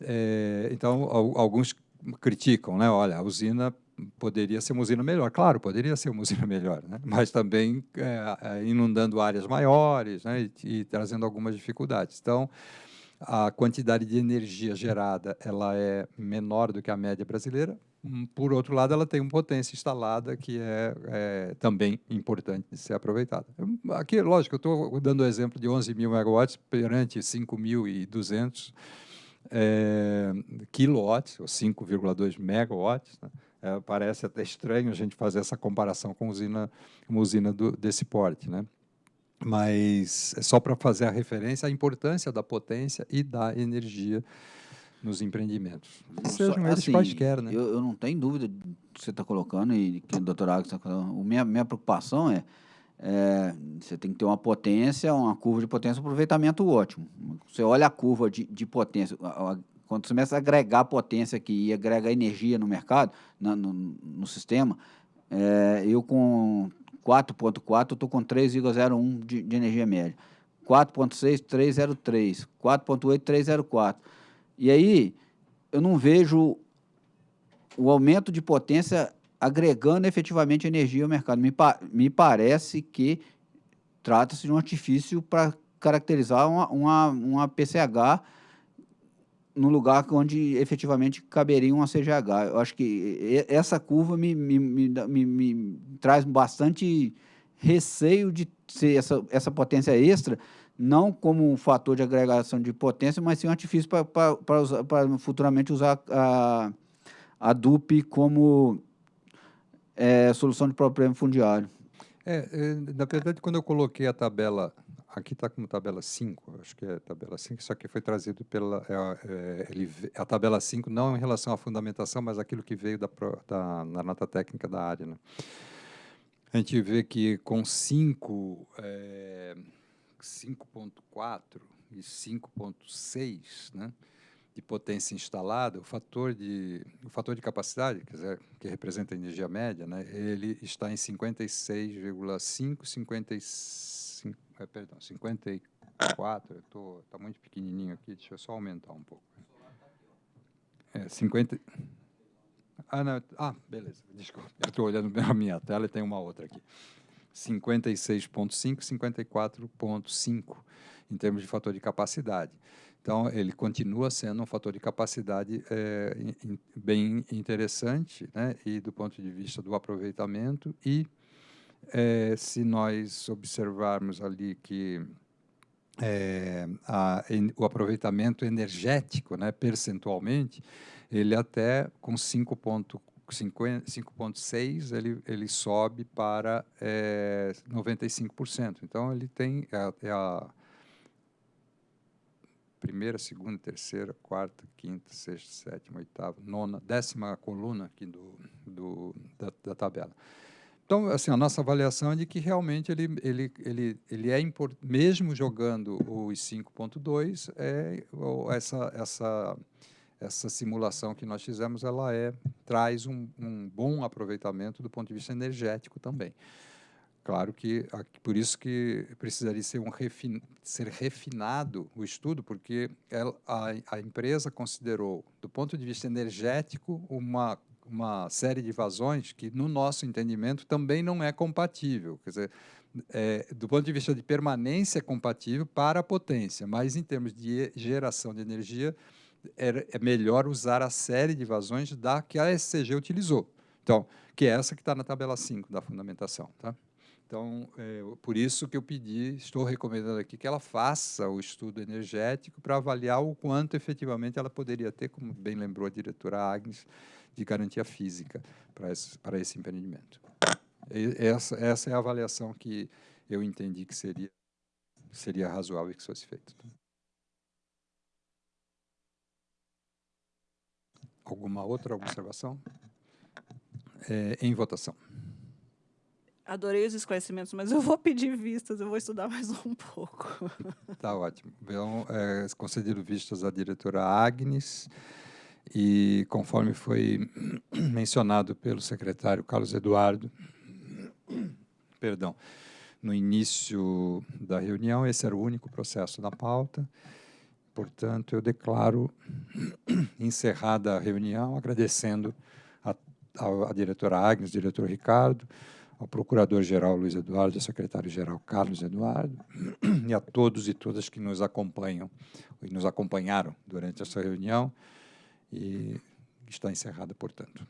É, então, alguns criticam, né? olha, a usina poderia ser uma usina melhor. Claro, poderia ser uma usina melhor, né? mas também é, é inundando áreas maiores né? e, e trazendo algumas dificuldades. Então, a quantidade de energia gerada ela é menor do que a média brasileira, por outro lado, ela tem uma potência instalada que é, é também importante de ser aproveitada. Aqui, lógico, eu estou dando o exemplo de 11 mil megawatts perante 5.200 é, quilowatts, ou 5,2 megawatts. Né? É, parece até estranho a gente fazer essa comparação com usina, uma usina do, desse porte. Né? Mas é só para fazer a referência à importância da potência e da energia nos empreendimentos. Sejam Só, assim, quaisquer, né? Eu, eu, não tenho dúvida do que você está colocando e que o doutor Agnes está colocando. A minha, minha preocupação é, é, você tem que ter uma potência, uma curva de potência, um aproveitamento ótimo. Você olha a curva de, de potência, quando você começa a agregar potência aqui e agrega energia no mercado, na, no, no sistema, é, eu com 4.4 estou com 3,01 de, de energia média. 4.6, 303. 4.8, 304. E aí eu não vejo o aumento de potência agregando efetivamente energia ao mercado. Me, pa me parece que trata-se de um artifício para caracterizar uma, uma, uma PCH no lugar onde efetivamente caberia uma CGH. Eu acho que essa curva me, me, me, me, traz bastante receio de ser essa, essa potência extra não como um fator de agregação de potência, mas sim um artifício para futuramente usar a, a DUP como é, solução de problema fundiário. É, é, na verdade, quando eu coloquei a tabela, aqui está como tabela 5, acho que é tabela 5, isso aqui foi trazido pela, é, é, ele, a tabela 5, não em relação à fundamentação, mas aquilo que veio da, da, na nota técnica da área. Né? A gente vê que com 5... É, 5.4 e 5.6, né, de potência instalada, o fator de o fator de capacidade, quer dizer, que representa a energia média, né, ele está em 56,5, 55, é, perdão, 54 54, está muito pequenininho aqui, deixa eu só aumentar um pouco. É, 50... Ah, não, ah, beleza, desculpa, eu estou olhando a minha tela e tem uma outra aqui. 56,5, 54,5 em termos de fator de capacidade. Então, ele continua sendo um fator de capacidade é, bem interessante, né? e do ponto de vista do aproveitamento, e é, se nós observarmos ali que é, a, o aproveitamento energético, né, percentualmente, ele até com 5,6 ele, ele sobe para é, 95%. Então, ele tem é, é a primeira, segunda, terceira, quarta, quinta, sexta, sétima, oitava, nona, décima coluna aqui do, do, da, da tabela. Então, assim, a nossa avaliação é de que realmente ele, ele, ele, ele é importante, mesmo jogando os 5.2, é, essa, essa, essa simulação que nós fizemos, ela é, traz um, um bom aproveitamento do ponto de vista energético também. Claro que por isso que precisaria ser, um refin, ser refinado o estudo, porque ela, a, a empresa considerou, do ponto de vista energético, uma, uma série de vazões que, no nosso entendimento, também não é compatível. Quer dizer, é, do ponto de vista de permanência, é compatível para a potência, mas em termos de geração de energia, é, melhor usar a série de vazões da que a SCG utilizou. Então, que é essa que está na tabela 5 da fundamentação. Tá? Então, é, por isso que eu pedi, estou recomendando aqui que ela faça o estudo energético para avaliar o quanto efetivamente ela poderia ter, como bem lembrou a diretora Agnes, de garantia física para esse, para esse empreendimento. E essa, essa é a avaliação que eu entendi que seria, seria razoável que fosse feita. Alguma outra observação? É, em votação. Adorei os esclarecimentos, mas eu vou pedir vistas, eu vou estudar mais um pouco. Tá ótimo. Então, é, concedido vistas à diretora Agnes, e conforme foi mencionado pelo secretário Carlos Eduardo, perdão, no início da reunião, esse era o único processo na pauta, portanto, eu declaro encerrada a reunião, agradecendo a diretora Agnes, diretor Ricardo, ao Procurador-Geral Luiz Eduardo, ao Secretário-Geral Carlos Eduardo, e a todos e todas que nos acompanham e nos acompanharam durante essa reunião, e está encerrada, portanto.